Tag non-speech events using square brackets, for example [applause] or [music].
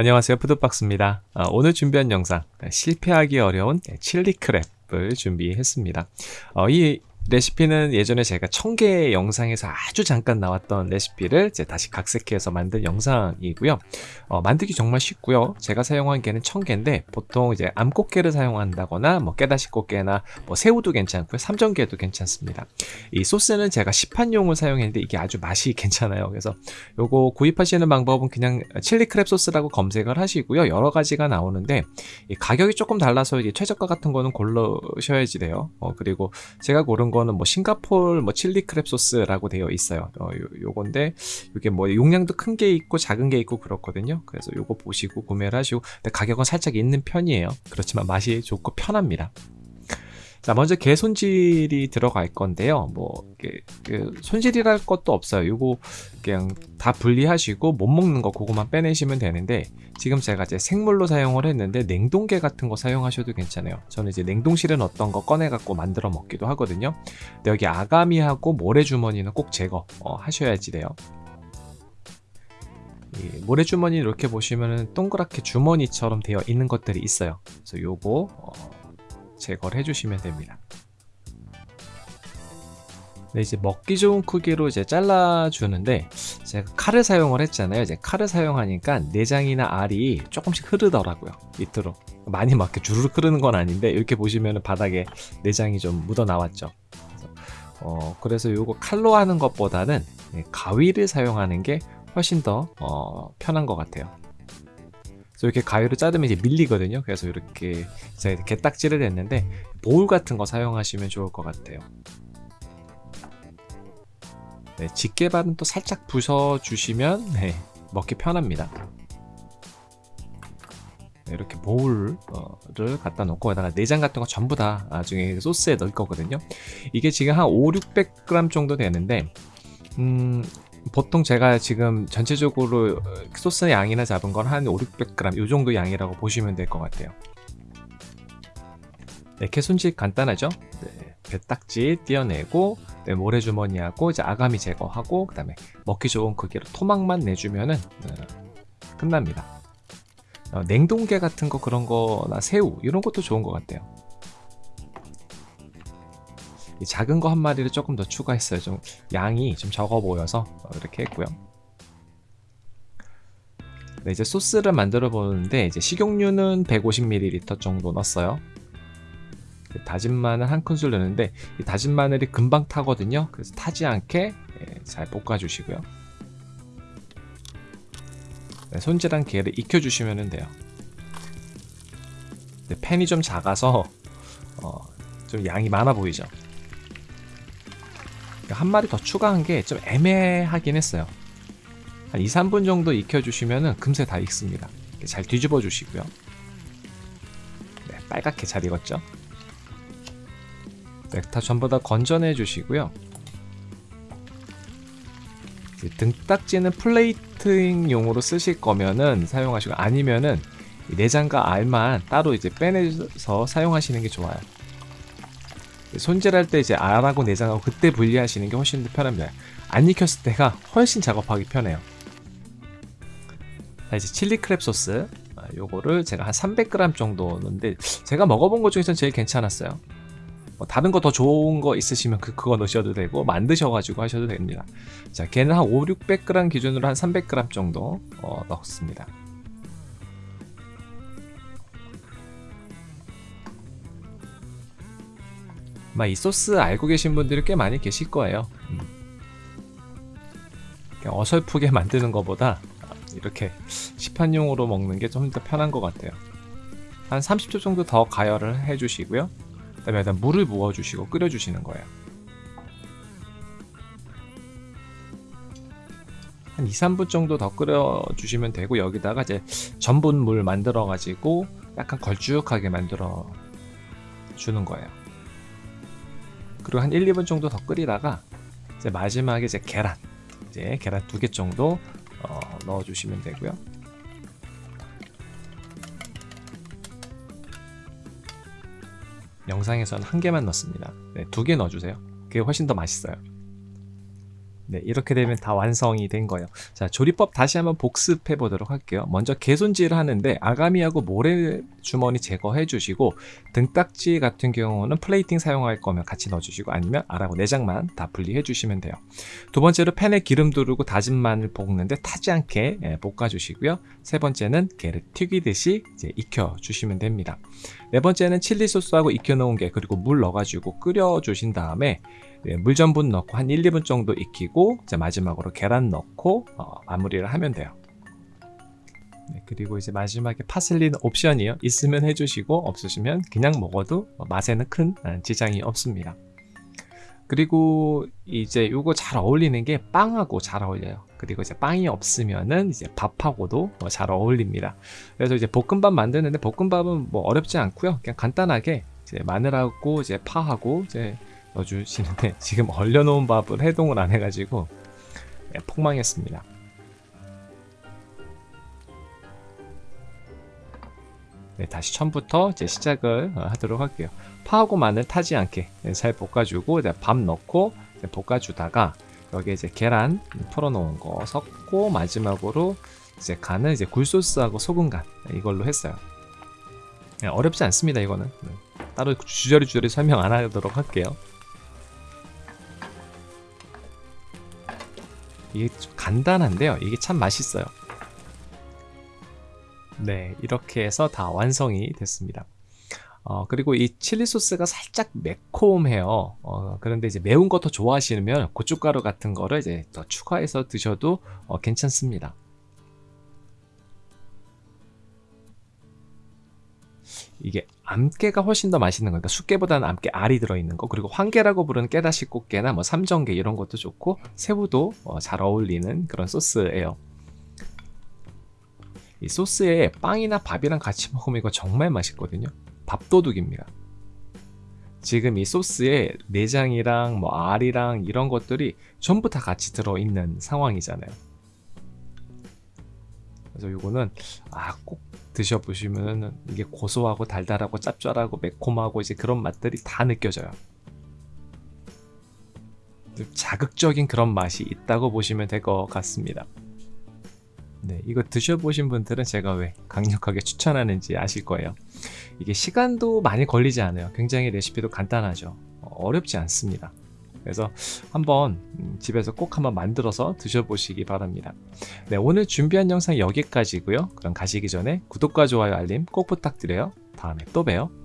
안녕하세요. 푸드박스입니다. 아, 오늘 준비한 영상 실패하기 어려운 칠리 크랩을 준비했습니다. 어, 이 레시피는 예전에 제가 청개 영상에서 아주 잠깐 나왔던 레시피를 이제 다시 각색해서 만든 영상이고요. 어, 만들기 정말 쉽고요. 제가 사용한 개는 청개인데 보통 이제 암꽃게를 사용한다거나 뭐 깨다시 꽃게나 뭐 새우도 괜찮고요. 삼전개도 괜찮습니다. 이 소스는 제가 시판용을 사용했는데 이게 아주 맛이 [laughs] 괜찮아요. 그래서 요거 구입하시는 방법은 그냥 칠리 크랩 소스라고 검색을 하시고요. 여러 가지가 나오는데 가격이 조금 달라서 이게 최저가 같은 거는 고르셔야지 돼요. 어, 그리고 제가 고른 거 거는 뭐 싱가폴 뭐 칠리 크랩 소스라고 되어 있어요. 어, 요, 요건데 이게 뭐 용량도 큰 게 있고 작은 게 있고 그렇거든요. 그래서 요거 보시고 구매를 하시고 근데 가격은 살짝 있는 편이에요. 그렇지만 맛이 좋고 편합니다. 자 먼저 개 손질이 들어갈 건데요. 뭐 그, 그 손질이랄 것도 없어요. 이거 그냥 다 분리하시고 못 먹는 거 그거만 빼내시면 되는데 지금 제가 이제 생물로 사용을 했는데 냉동개 같은 거 사용하셔도 괜찮아요. 저는 이제 냉동실에 넣었던 거 꺼내 갖고 만들어 먹기도 하거든요. 근데 여기 아가미하고 모래주머니는 꼭 제거 어, 하셔야지 돼요. 이 모래주머니 이렇게 보시면은 동그랗게 주머니처럼 되어 있는 것들이 있어요. 그래서 요거 어, 제거를 해주시면 됩니다. 네, 이제 먹기 좋은 크기로 이제 잘라주는데 제가 칼을 사용을 했잖아요. 이제 칼을 사용하니까 내장이나 알이 조금씩 흐르더라고요. 밑으로 많이 막 이렇게 주르륵 흐르는 건 아닌데 이렇게 보시면 바닥에 내장이 좀 묻어 나왔죠. 그래서, 어, 그래서 요거 칼로 하는 것보다는 가위를 사용하는 게 훨씬 더 어, 편한 것 같아요. 그래서 이렇게 가위로 자르면 이제 밀리거든요. 그래서 이렇게 제가 개딱지를 냈는데 보울 같은 거 사용하시면 좋을 것 같아요. 네, 집게 발은 또 살짝 부숴주시면 네, 먹기 편합니다. 네, 이렇게 보울을 갖다 놓고 여기다가 내장 같은 거 전부 다 나중에 소스에 넣을 거거든요. 이게 지금 한 5, 600g 정도 되는데 음, 보통 제가 지금 전체적으로 소스 양이나 잡은 건 한 5, 600g 이 정도 양이라고 보시면 될 것 같아요. 네, 개손질 간단하죠? 네, 배딱지 떼어내고 네, 모래주머니하고 이제 아가미 제거하고 그 다음에 먹기 좋은 크기로 토막만 내주면은 네, 끝납니다. 어, 냉동개 같은 거 그런 거나 새우 이런 것도 좋은 것 같아요 작은 거 한 마리를 조금 더 추가했어요. 좀 양이 좀 적어 보여서 이렇게 했고요. 네, 이제 소스를 만들어 보는데 이제 식용유는 150ml 정도 넣었어요. 그 다진 마늘 한 큰술 넣는데 이 다진 마늘이 금방 타거든요. 그래서 타지 않게 예, 잘 볶아 주시고요. 네, 손질한 게를 익혀 주시면 돼요. 네, 팬이 좀 작아서 어, 좀 양이 많아 보이죠 한 마리 더 추가한 게 좀 애매하긴 했어요. 한 2, 3분 정도 익혀주시면 금세 다 익습니다. 잘 뒤집어 주시고요. 네, 빨갛게 잘 익었죠? 네, 다 전부 다 건져내 주시고요. 등딱지는 플레이팅용으로 쓰실 거면은 사용하시고 아니면은 내장과 알만 따로 이제 빼내서 사용하시는 게 좋아요 손질할 때 이제 알하고 내장하고 그때 분리하시는 게 훨씬 더 편합니다. 안 익혔을 때가 훨씬 작업하기 편해요. 자, 이제 칠리 크랩 소스 아, 요거를 제가 한 300g 정도 넣는데 제가 먹어본 것 중에서 제일 괜찮았어요. 뭐 다른 거 더 좋은 거 있으시면 그, 그거 넣으셔도 되고 만드셔가지고 하셔도 됩니다. 자, 걔는 한 5, 600g 기준으로 한 300g 정도 어, 넣습니다. 아마 이 소스 알고 계신 분들이 꽤 많이 계실 거예요. 음. 어설프게 [laughs] 만드는 것보다 이렇게 시판용으로 먹는 게 좀 더 편한 것 같아요. 한 30초 정도 더 가열을 해 주시고요. 그 다음에 일단 물을 부어 주시고 끓여 주시는 거예요. 한 2, 3분 정도 더 끓여 주시면 되고 여기다가 이제 전분물 만들어 가지고 약간 걸쭉하게 만들어 주는 거예요 그리고 한 1, 2분 정도 더 끓이다가 이제 마지막에 이제 계란 이제 계란 두 개 정도 어, 넣어주시면 되고요. 영상에서는 한 개만 넣습니다. 네, 두 개 넣어주세요. 그게 훨씬 더 맛있어요. 네, 이렇게 되면 다 완성이 된 거예요. 자, 조리법 다시 한번 복습해 보도록 할게요. 먼저 개손질을 하는데 아가미하고 모래 주머니 제거해 주시고 등딱지 같은 경우는 플레이팅 사용할 거면 같이 넣어 주시고 아니면 알하고 내장만 다 분리해 주시면 돼요. 두 번째로 팬에 기름 두르고 다진 마늘 볶는데 타지 않게 예, 볶아 주시고요. 세 번째는 게를 튀기듯이 이제 익혀 주시면 됩니다. 네 번째는 칠리 소스하고 익혀 놓은 게 그리고 물 넣어 가지고 끓여 주신 다음에 네, 물 전분 넣고 한 1, 2분 정도 익히고 이제 마지막으로 계란 넣고 어, 마무리를 하면 돼요. 네, 그리고 이제 마지막에 파슬리는 옵션이요. 있으면 해주시고 없으시면 그냥 먹어도 맛에는 큰 어, 지장이 없습니다. 그리고 이제 이거 잘 어울리는 게 빵하고 잘 어울려요. 그리고 이제 빵이 없으면은 이제 밥하고도 어, 잘 어울립니다. 그래서 이제 볶음밥 만드는데 볶음밥은 뭐 어렵지 않고요. 그냥 간단하게 이제 마늘하고 이제 파하고 이제 넣어주시는데 [laughs] 지금 얼려놓은 밥을 해동을 안 해가지고 네, 폭망했습니다. 네, 다시 처음부터 이제 시작을 어, 하도록 할게요. 파하고 마늘 타지 않게 네, 잘 볶아주고 이제 밥 넣고 이제 볶아주다가 여기에 이제 계란 풀어놓은 거 섞고 마지막으로 이제 간은 이제 굴소스하고 소금 간 이걸로 했어요. 네, 어렵지 않습니다 이거는 네, 따로 주저리 주저리 설명 안 하도록 할게요. 이게 좀 간단한데요. 이게 참 맛있어요. 네, 이렇게 해서 다 완성이 됐습니다. 어, 그리고 이 칠리 소스가 살짝 매콤해요. 어, 그런데 이제 매운 거더 좋아하시면 고춧가루 같은 거를 이제 더 추가해서 드셔도 어, 괜찮습니다. 이게 암깨가 훨씬 더 맛있는 거니까 숫깨보다는 암깨 알이 들어있는 거. 그리고 황깨라고 부르는 깨다시 꽃게나 뭐 삼정깨 이런 것도 좋고 새우도 어, 잘 어울리는 그런 소스예요. 이 소스에 빵이나 밥이랑 같이 먹으면 이거 정말 맛있거든요. 밥도둑입니다. 지금 이 소스에 내장이랑 뭐 알이랑 이런 것들이 전부 다 같이 들어있는 상황이잖아요. 그래서 이거는 아 꼭 드셔보시면 이게 고소하고 달달하고 짭짤하고 매콤하고 이제 그런 맛들이 다 느껴져요. 자극적인 그런 맛이 있다고 보시면 될 것 같습니다. 네, 이거 드셔보신 분들은 제가 왜 강력하게 추천하는지 아실 거예요. 이게 시간도 많이 걸리지 않아요. 굉장히 레시피도 간단하죠. 어렵지 않습니다. 그래서 한번 음, 집에서 꼭 한번 만들어서 드셔보시기 바랍니다. 네, 오늘 준비한 영상 여기까지고요. 그럼 가시기 전에 구독과 좋아요 알림 꼭 부탁드려요. 다음에 또 봬요.